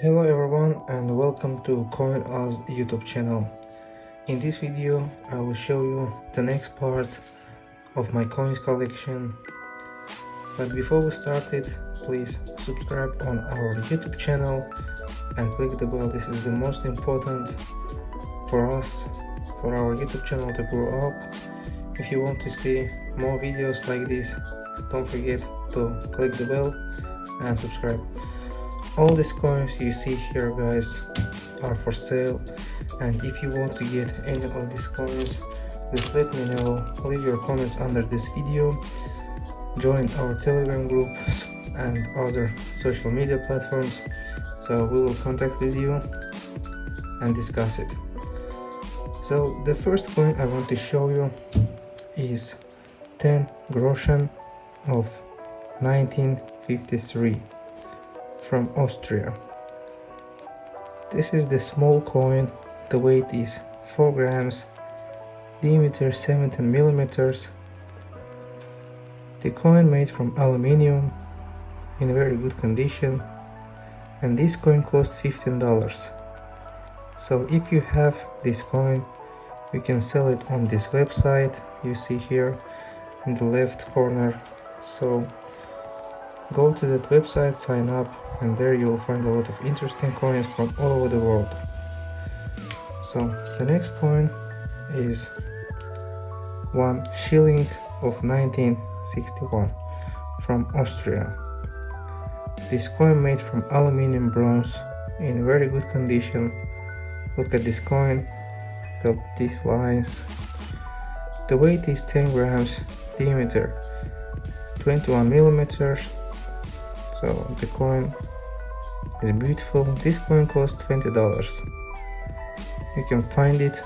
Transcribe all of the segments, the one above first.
Hello everyone and welcome to CoinOz YouTube channel. In this video I will show you the next part of my coins collection. But before we start it, please subscribe on our YouTube channel and click the bell. This is the most important for us, for our YouTube channel to grow up. If you want to see more videos like this, don't forget to click the bell and subscribe all these coins you see here guys are for sale. And if you want to get any of these coins please let me know. Leave your comments under this video. Join our telegram groups and other social media platforms. So we will contact with you and discuss it. So the first coin i want to show you is 10 groschen of 1953 from Austria. This is the small coin, the weight is 4 grams, diameter 17 millimeters. The coin made from aluminium in very good condition and this coin cost $15. So if you have this coin you can sell it on this website you see here in the left corner so Go to that website, sign up, and there you will find a lot of interesting coins from all over the world. So the next coin is one shilling of 1961 from Austria. This coin made from aluminium bronze in very good condition. Look at this coin, got these lines. The weight is 10 grams, diameter 21 millimeters, so the coin is beautiful. This coin costs 20 dollars. You can find it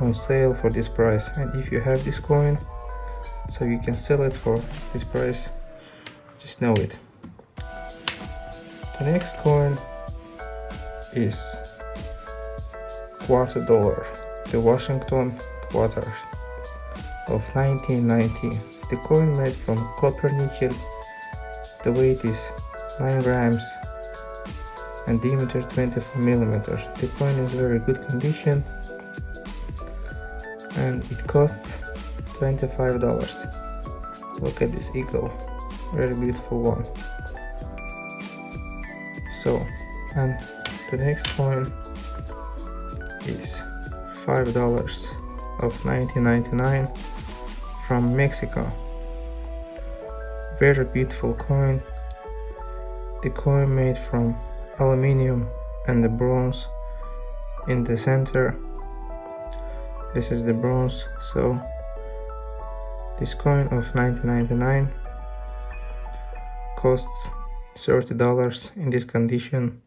on sale for this price. And if you have this coin so you can sell it for this price just know it. The next coin is quarter dollar. The washington quarter of 1990 the coin made from copper nickel the weight is 9 grams and diameter 24 millimeters. The coin is very good condition and it costs $25. Look at this eagle, very beautiful one. So, and the next coin is $5 of 1999 from Mexico very beautiful coin. The coin made from aluminium and the bronze in the center. This is the bronze so this coin of 1999 costs 30 dollars in this condition.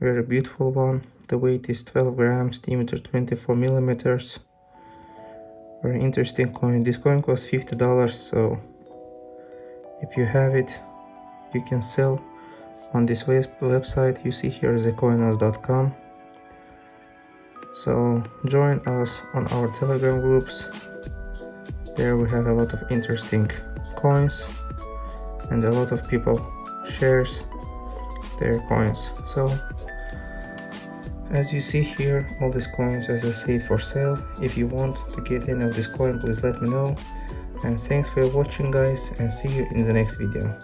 Very beautiful one. The weight is 12 grams diameter 24 millimeters. Very interesting coin. This coin costs 50 dollars so if you have it you can sell on this website. You see here is coinoz.com so join us on our telegram groups. There we have a lot of interesting coins and a lot of people shares their coins. So as you see here all these coins as i said for sale. If you want to get any of this coin please let me know and thanks for watching guys and see you in the next video